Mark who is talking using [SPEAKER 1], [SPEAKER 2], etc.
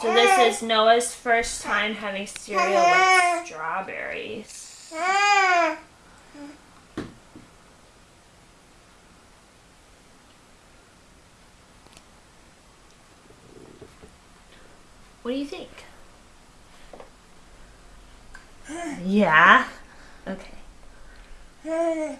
[SPEAKER 1] So this is Noah's first time having cereal with strawberries. What do you think? Yeah? Okay.